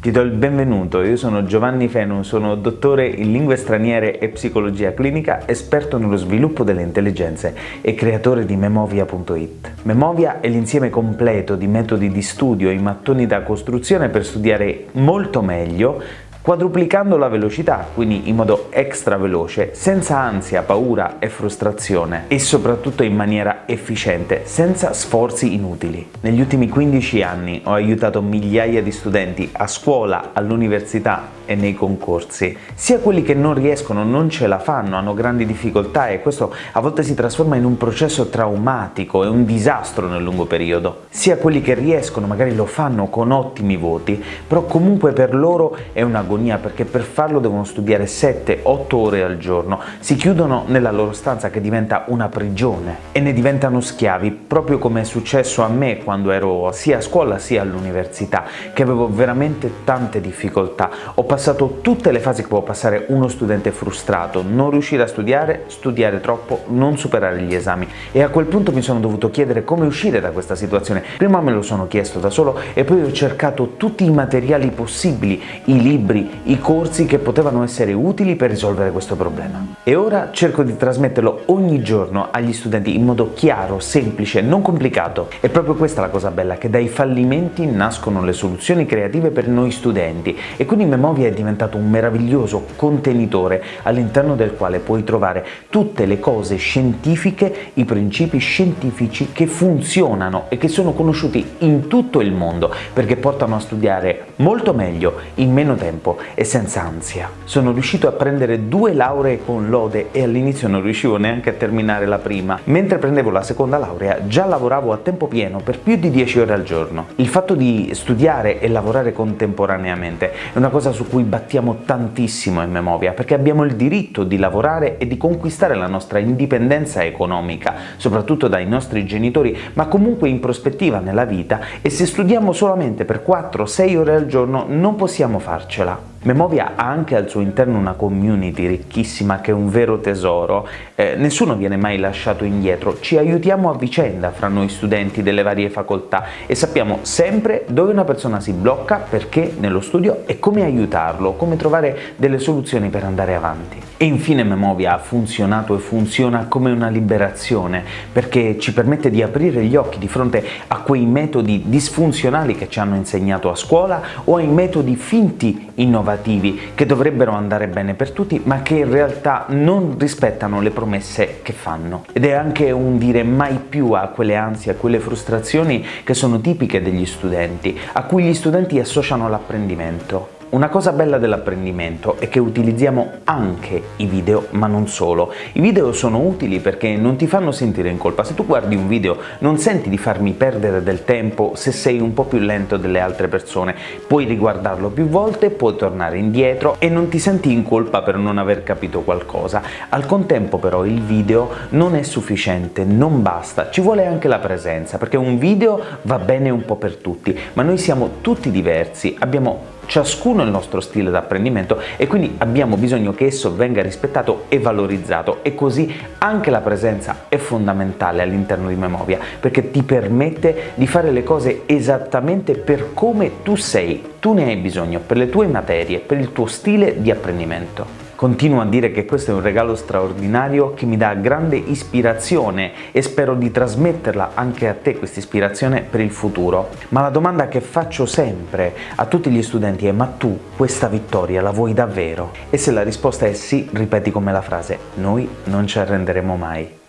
Ti do il benvenuto, io sono Giovanni Fenu, sono dottore in lingue straniere e psicologia clinica, esperto nello sviluppo delle intelligenze e creatore di Memovia.it. Memovia è l'insieme completo di metodi di studio in mattoni da costruzione per studiare molto meglio quadruplicando la velocità, quindi in modo extra veloce, senza ansia, paura e frustrazione e soprattutto in maniera efficiente, senza sforzi inutili. Negli ultimi 15 anni ho aiutato migliaia di studenti a scuola, all'università e nei concorsi, sia quelli che non riescono, non ce la fanno, hanno grandi difficoltà e questo a volte si trasforma in un processo traumatico e un disastro nel lungo periodo, sia quelli che riescono, magari lo fanno con ottimi voti, però comunque per loro è un'agonia perché per farlo devono studiare 7-8 ore al giorno, si chiudono nella loro stanza che diventa una prigione e ne diventano schiavi, proprio come è successo a me quando ero sia a scuola sia all'università, che avevo veramente tante difficoltà. Ho passato tutte le fasi che può passare uno studente frustrato, non riuscire a studiare, studiare troppo, non superare gli esami e a quel punto mi sono dovuto chiedere come uscire da questa situazione. Prima me lo sono chiesto da solo e poi ho cercato tutti i materiali possibili, i libri, i corsi che potevano essere utili per risolvere questo problema. E ora cerco di trasmetterlo ogni giorno agli studenti in modo chiaro, semplice, non complicato. È proprio questa la cosa bella, che dai fallimenti nascono le soluzioni creative per noi studenti e quindi Memovia è diventato un meraviglioso contenitore all'interno del quale puoi trovare tutte le cose scientifiche, i principi scientifici che funzionano e che sono conosciuti in tutto il mondo perché portano a studiare molto meglio, in meno tempo e senza ansia. Sono riuscito a prendere due lauree con lode e all'inizio non riuscivo neanche a terminare la prima. Mentre prendevo la seconda laurea già lavoravo a tempo pieno per più di 10 ore al giorno. Il fatto di studiare e lavorare contemporaneamente è una cosa su cui battiamo tantissimo in Memovia, perché abbiamo il diritto di lavorare e di conquistare la nostra indipendenza economica, soprattutto dai nostri genitori, ma comunque in prospettiva nella vita e se studiamo solamente per 4-6 ore al giorno non possiamo farcela. out. Memovia ha anche al suo interno una community ricchissima che è un vero tesoro, eh, nessuno viene mai lasciato indietro, ci aiutiamo a vicenda fra noi studenti delle varie facoltà e sappiamo sempre dove una persona si blocca, perché nello studio e come aiutarlo, come trovare delle soluzioni per andare avanti. E infine Memovia ha funzionato e funziona come una liberazione perché ci permette di aprire gli occhi di fronte a quei metodi disfunzionali che ci hanno insegnato a scuola o ai metodi finti innovativi che dovrebbero andare bene per tutti ma che in realtà non rispettano le promesse che fanno. Ed è anche un dire mai più a quelle ansie, a quelle frustrazioni che sono tipiche degli studenti, a cui gli studenti associano l'apprendimento. Una cosa bella dell'apprendimento è che utilizziamo anche i video, ma non solo. I video sono utili perché non ti fanno sentire in colpa. Se tu guardi un video non senti di farmi perdere del tempo se sei un po' più lento delle altre persone. Puoi riguardarlo più volte, puoi tornare indietro e non ti senti in colpa per non aver capito qualcosa. Al contempo però il video non è sufficiente, non basta, ci vuole anche la presenza, perché un video va bene un po' per tutti, ma noi siamo tutti diversi, abbiamo ciascuno il nostro stile d'apprendimento e quindi abbiamo bisogno che esso venga rispettato e valorizzato e così anche la presenza è fondamentale all'interno di Memovia perché ti permette di fare le cose esattamente per come tu sei, tu ne hai bisogno per le tue materie, per il tuo stile di apprendimento. Continuo a dire che questo è un regalo straordinario che mi dà grande ispirazione e spero di trasmetterla anche a te questa ispirazione per il futuro. Ma la domanda che faccio sempre a tutti gli studenti è ma tu questa vittoria la vuoi davvero? E se la risposta è sì, ripeti come la frase noi non ci arrenderemo mai.